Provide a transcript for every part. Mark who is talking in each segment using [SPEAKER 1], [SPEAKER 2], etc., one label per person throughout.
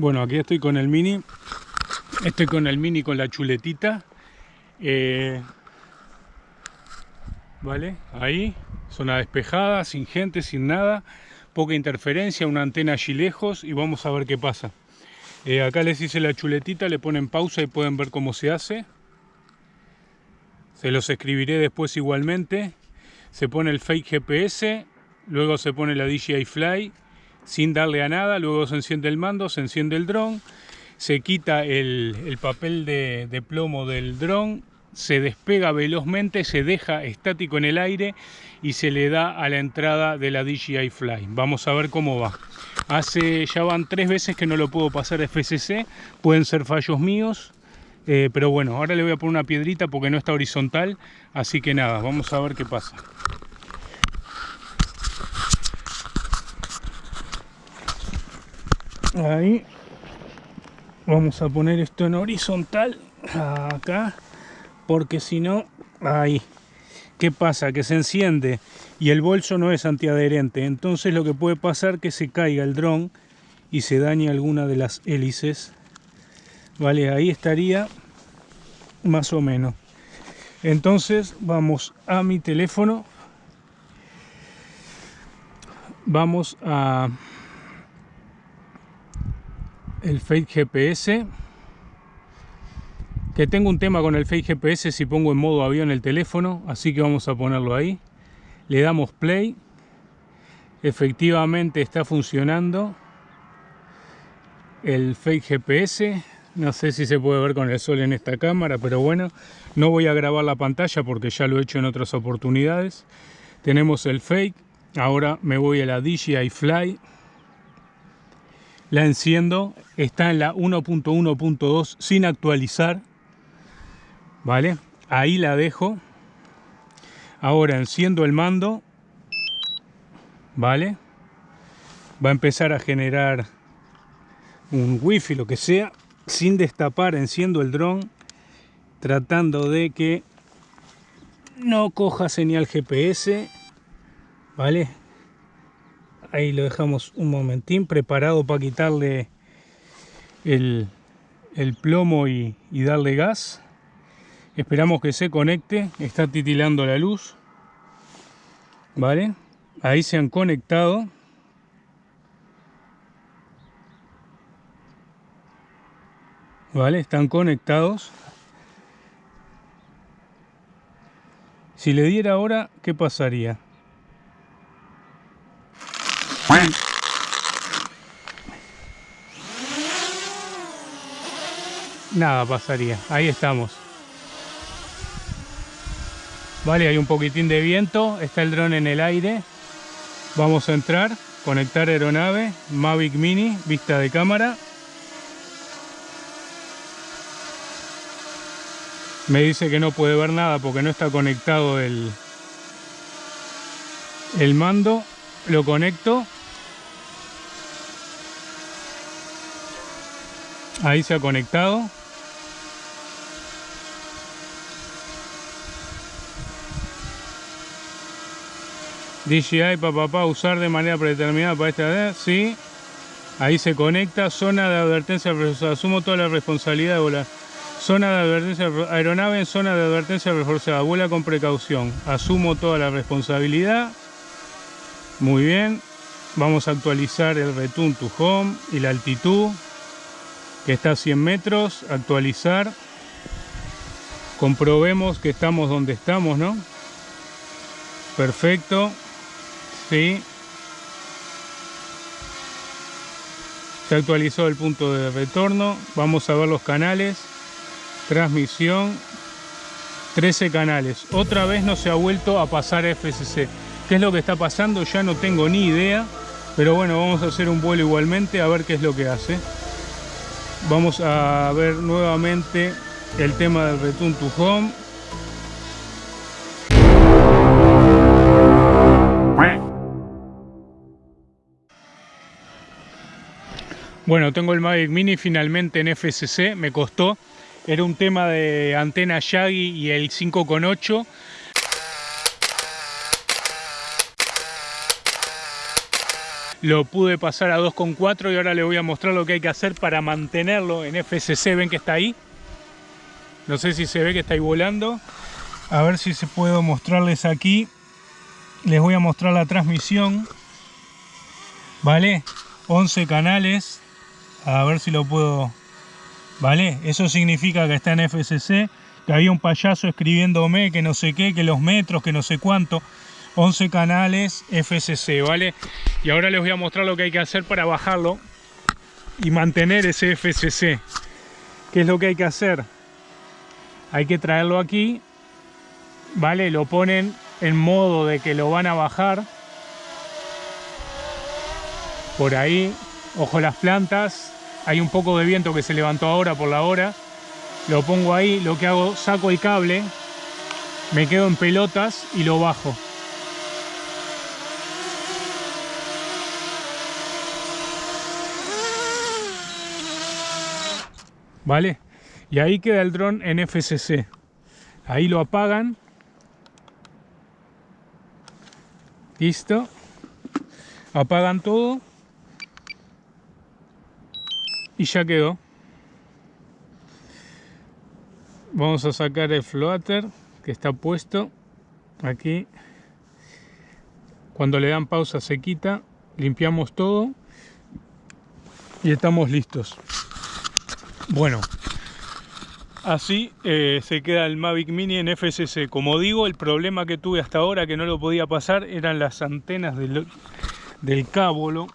[SPEAKER 1] Bueno, aquí estoy con el Mini. Estoy con el Mini con la chuletita. Eh, vale, ahí. Zona despejada, sin gente, sin nada. Poca interferencia, una antena allí lejos y vamos a ver qué pasa. Eh, acá les hice la chuletita, le ponen pausa y pueden ver cómo se hace. Se los escribiré después igualmente. Se pone el fake GPS, luego se pone la DJI Fly sin darle a nada, luego se enciende el mando, se enciende el dron, se quita el, papel de, plomo del dron, se despega velozmente, se deja estático en el aire y se le da a la entrada de la DJI Fly. Vamos a ver cómo va. Hace ya van tres veces que no lo puedo pasar a FCC, pueden ser fallos míos, eh, pero bueno, ahora le voy a poner una piedrita porque no está horizontal, así que nada, vamos a ver qué pasa. Ahí. Vamos a poner esto en horizontal acá porque si no ahí. Qué pasa que se enciende y el bolso no es antiadherente. Entonces lo que puede pasar que se caiga el dron y se dañe alguna de las hélices vale ahí estaría más o menos. Entonces vamos a mi teléfono. Vamos a el Fake GPS que tengo un tema con el Fake GPS si pongo en modo avión el teléfono así que vamos a ponerlo ahí. Le damos play. Efectivamente está funcionando el Fake GPS no sé si se puede ver con el sol en esta cámara pero bueno no voy a grabar la pantalla porque ya lo he hecho en otras oportunidades. Tenemos el Fake. Ahora me voy a la DJI Fly la enciendo, está en la 1.1.2 sin actualizar, ¿vale? Ahí la dejo. Ahora enciendo el mando, ¿vale? Va a empezar a generar un wifi, lo que sea, sin destapar, enciendo el dron, tratando de que no coja señal GPS, ¿vale? Ahí lo dejamos un momentín preparado para quitarle el, plomo y, darle gas. Esperamos que se conecte está titilando la luz vale ahí se han conectado. Vale están conectados. Si le diera ahora qué pasaría Nada pasaría, ahí estamos. Vale, hay un poquitín de viento, está el dron en el aire. Vamos a entrar, conectar aeronave, Mavic Mini, vista de cámara. Me dice que no puede ver nada porque no está conectado el, el mando. Lo conecto Ahí se ha conectado. DJI papá usar de manera predeterminada para esta vez, sí. Ahí se conecta, zona de advertencia, asumo toda la responsabilidad de volar. Zona de advertencia, aeronave en zona de advertencia reforzada, vuela con precaución. Asumo toda la responsabilidad. Muy bien. Vamos a actualizar el return to home y la altitud está a 100 metros, actualizar, comprobemos que estamos donde estamos, ¿no? Perfecto, sí. Se actualizó el punto de retorno, vamos a ver los canales, transmisión, 13 canales. Otra vez no se ha vuelto a pasar FCC. ¿Qué es lo que está pasando? Ya no tengo ni idea, pero bueno, vamos a hacer un vuelo igualmente a ver qué es lo que hace vamos a ver nuevamente el tema del return to home Bueno, tengo el Mavic Mini finalmente en FCC, me costó. Era un tema de antena Yagi y el 5.8 lo pude pasar a 2.4 y ahora les voy a mostrar lo que hay que hacer para mantenerlo en FCC. ¿Ven que está ahí? No sé si se ve que está ahí volando. A ver si se puedo mostrarles aquí. Les voy a mostrar la transmisión. ¿Vale? 11 canales. A ver si lo puedo... ¿Vale? Eso significa que está en FCC. Que había un payaso escribiéndome que no sé qué, que los metros, que no sé cuánto. 11 canales FCC, ¿vale? Y ahora les voy a mostrar lo que hay que hacer para bajarlo y mantener ese FCC. ¿Qué es lo que hay que hacer? Hay que traerlo aquí, ¿vale? Lo ponen en modo de que lo van a bajar. Por ahí, ojo las plantas. Hay un poco de viento que se levantó ahora por la hora. Lo pongo ahí, lo que hago, saco el cable, me quedo en pelotas y lo bajo. ¿Vale? Y ahí queda el dron en FCC. Ahí lo apagan. Listo. Apagan todo. Y ya quedó. Vamos a sacar el floater que está puesto aquí. Cuando le dan pausa se quita. Limpiamos todo. Y estamos listos. Bueno, así eh, se queda el Mavic Mini en FCC. Como digo, el problema que tuve hasta ahora que no lo podía pasar eran las antenas del, del cábolo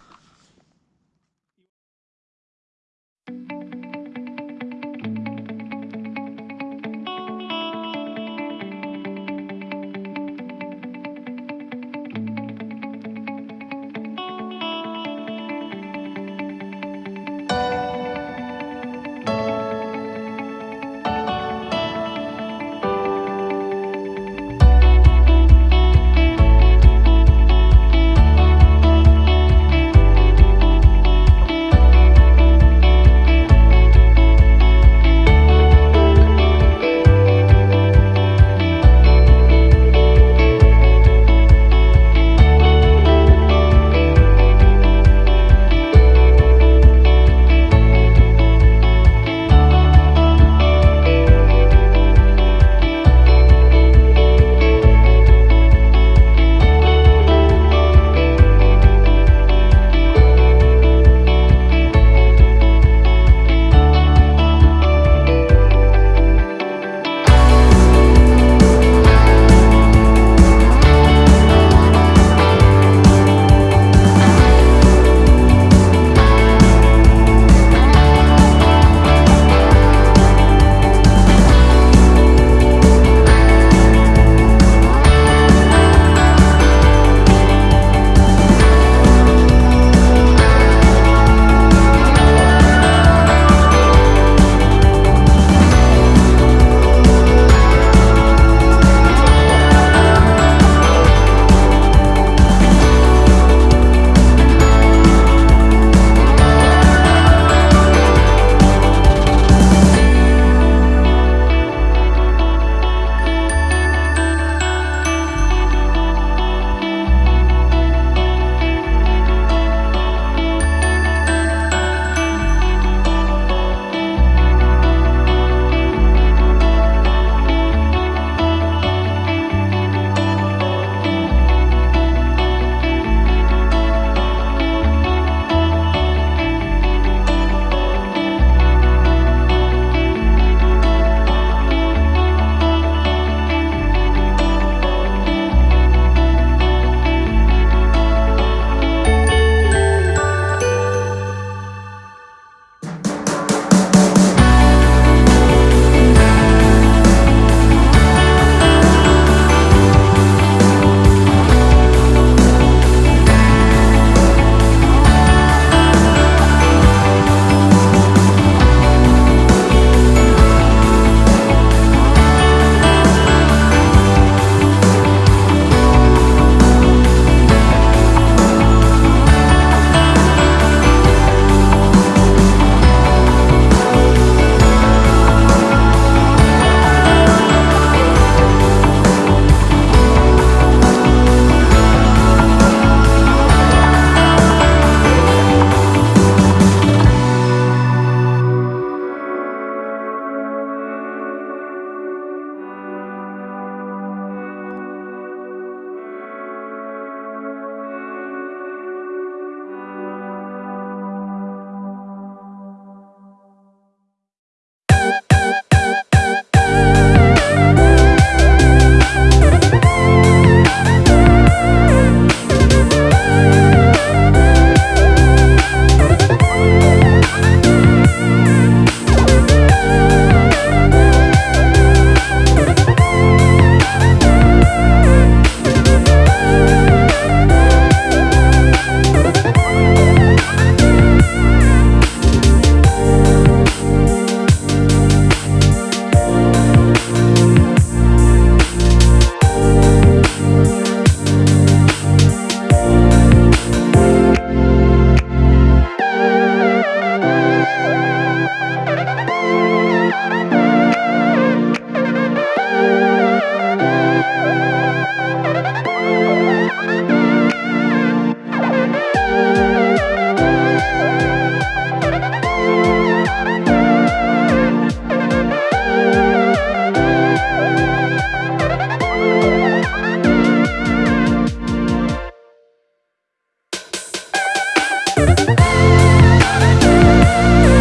[SPEAKER 1] you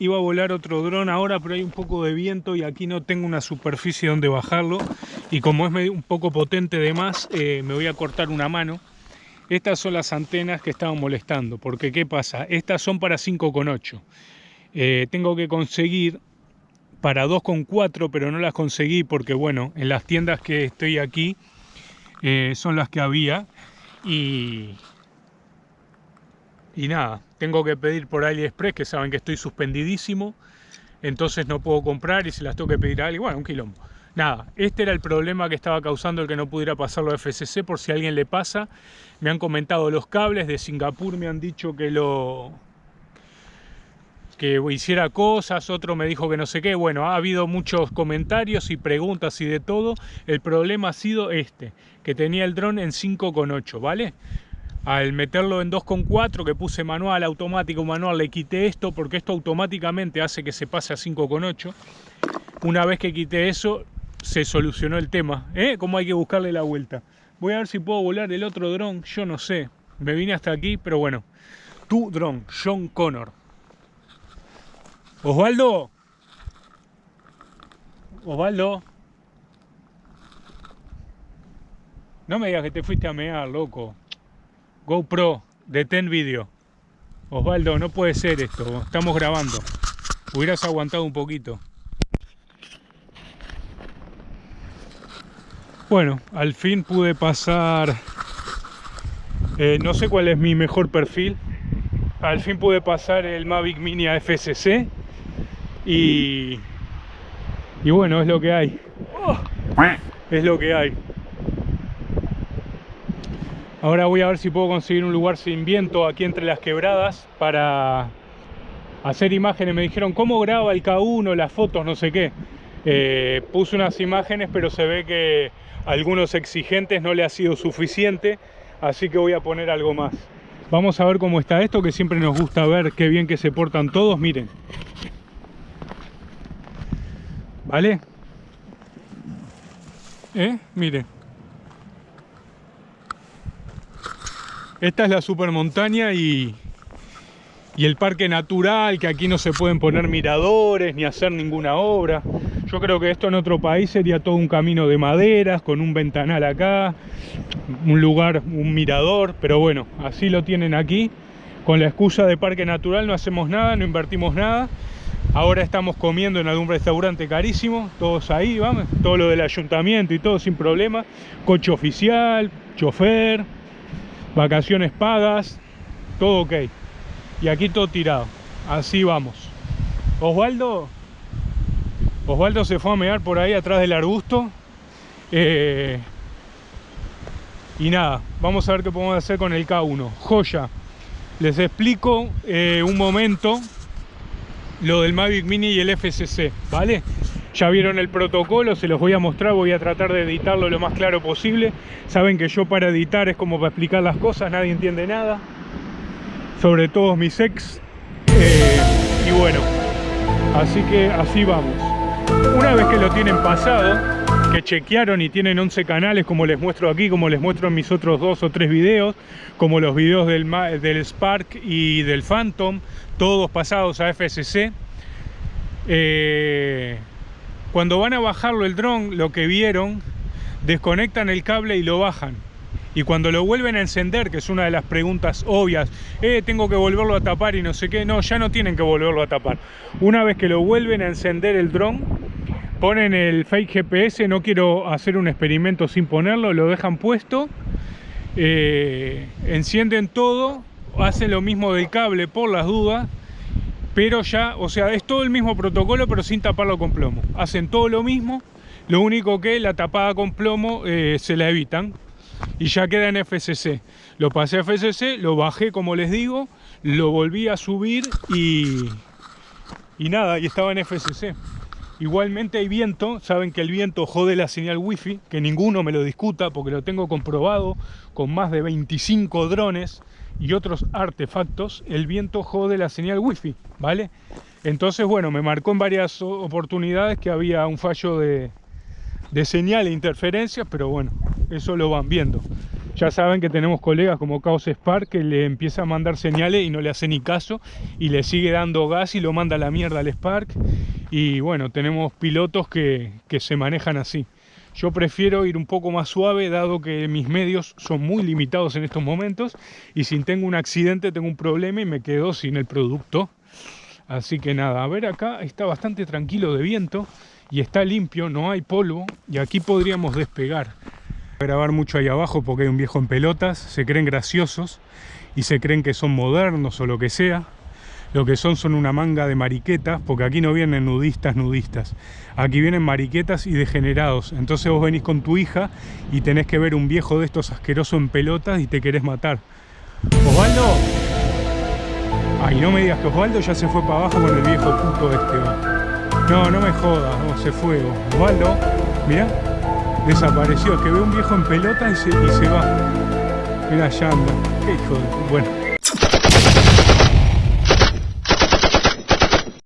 [SPEAKER 1] Iba a volar otro dron ahora, pero hay un poco de viento y aquí no tengo una superficie donde bajarlo. Y como es un poco potente de más, eh, me voy a cortar una mano. Estas son las antenas que estaban molestando, porque ¿qué pasa? Estas son para 5,8. Eh, tengo que conseguir para 2,4, pero no las conseguí porque, bueno, en las tiendas que estoy aquí eh, son las que había. Y, y nada, tengo que pedir por AliExpress, que saben que estoy suspendidísimo, entonces no puedo comprar y se las tengo que pedir a alguien, bueno, un quilombo. Nada, este era el problema que estaba causando el que no pudiera pasarlo a FCC, por si a alguien le pasa. Me han comentado los cables de Singapur, me han dicho que lo que hiciera cosas, otro me dijo que no sé qué. Bueno, ha habido muchos comentarios y preguntas y de todo. El problema ha sido este, que tenía el dron en 5.8, ¿vale? Al meterlo en 2.4 que puse manual, automático, manual, le quité esto porque esto automáticamente hace que se pase a 5.8. Una vez que quité eso, se solucionó el tema. ¿Eh? ¿Cómo hay que buscarle la vuelta? Voy a ver si puedo volar el otro dron, yo no sé. Me vine hasta aquí, pero bueno. Tu dron, John Connor. Osvaldo. Osvaldo. No me digas que te fuiste a mear, loco. GoPro, detén vídeo. Osvaldo, no puede ser esto, estamos grabando. Hubieras aguantado un poquito. Bueno, al fin pude pasar... Eh, no sé cuál es mi mejor perfil. Al fin pude pasar el Mavic Mini a FCC. Y... Y bueno, es lo que hay. es lo que hay. Ahora voy a ver si puedo conseguir un lugar sin viento aquí entre las quebradas para hacer imágenes. Me dijeron, ¿cómo graba el K1, las fotos, no sé qué? Eh, puse unas imágenes, pero se ve que a algunos exigentes no le ha sido suficiente, así que voy a poner algo más. Vamos a ver cómo está esto, que siempre nos gusta ver qué bien que se portan todos. Miren. ¿Vale? ¿Eh? Miren. Esta es la super montaña y, y el parque natural, que aquí no se pueden poner miradores ni hacer ninguna obra. Yo creo que esto en otro país sería todo un camino de maderas, con un ventanal acá, un lugar, un mirador, pero bueno, así lo tienen aquí. Con la excusa de parque natural no hacemos nada, no invertimos nada. Ahora estamos comiendo en algún restaurante carísimo, todos ahí, vamos, todo lo del ayuntamiento y todo sin problema. Coche oficial, chofer, vacaciones pagas, todo ok. Y aquí todo tirado. Así vamos. Osvaldo, Osvaldo se fue a mear por ahí atrás del arbusto. Eh, y nada, vamos a ver qué podemos hacer con el K1. Joya. Les explico eh, un momento lo del Mavic Mini y el FCC, ¿vale? Ya vieron el protocolo, se los voy a mostrar, voy a tratar de editarlo lo más claro posible. Saben que yo para editar es como para explicar las cosas, nadie entiende nada. Sobre todo mis ex. Eh, y bueno, así que así vamos. Una vez que lo tienen pasado, que chequearon y tienen 11 canales como les muestro aquí, como les muestro en mis otros dos o tres videos, como los videos del, del Spark y del Phantom, todos pasados a FSC. Cuando van a bajarlo el dron, lo que vieron, desconectan el cable y lo bajan. Y cuando lo vuelven a encender, que es una de las preguntas obvias, eh, tengo que volverlo a tapar y no sé qué, no, ya no tienen que volverlo a tapar. Una vez que lo vuelven a encender el dron, ponen el fake GPS, no quiero hacer un experimento sin ponerlo, lo dejan puesto, eh, encienden todo, hacen lo mismo del cable por las dudas, pero ya, o sea, es todo el mismo protocolo, pero sin taparlo con plomo. Hacen todo lo mismo, lo único que la tapada con plomo eh, se la evitan y ya queda en FCC. Lo pasé a FCC, lo bajé como les digo, lo volví a subir y, y nada, y estaba en FCC. Igualmente hay viento, saben que el viento jode la señal wifi, que ninguno me lo discuta porque lo tengo comprobado con más de 25 drones y otros artefactos, el viento jode la señal wifi, ¿vale? Entonces, bueno, me marcó en varias oportunidades que había un fallo de, de señal e interferencias, pero bueno, eso lo van viendo. Ya saben que tenemos colegas como Chaos Spark que le empieza a mandar señales y no le hace ni caso y le sigue dando gas y lo manda a la mierda al Spark. Y bueno, tenemos pilotos que, que se manejan así. Yo prefiero ir un poco más suave dado que mis medios son muy limitados en estos momentos y si tengo un accidente tengo un problema y me quedo sin el producto. Así que nada, a ver acá está bastante tranquilo de viento y está limpio, no hay polvo y aquí podríamos despegar grabar mucho ahí abajo porque hay un viejo en pelotas, se creen graciosos y se creen que son modernos o lo que sea. Lo que son son una manga de mariquetas, porque aquí no vienen nudistas, nudistas. Aquí vienen mariquetas y degenerados. Entonces vos venís con tu hija y tenés que ver un viejo de estos asqueroso en pelotas y te querés matar. Osvaldo. Ay, no me digas que Osvaldo ya se fue para abajo con el viejo puto este. No, no me jodas, se fue. Osvaldo, mira desapareció. Es que ve un viejo en pelota y se, y se va. Mira, ya anda. Qué hijo de... Bueno.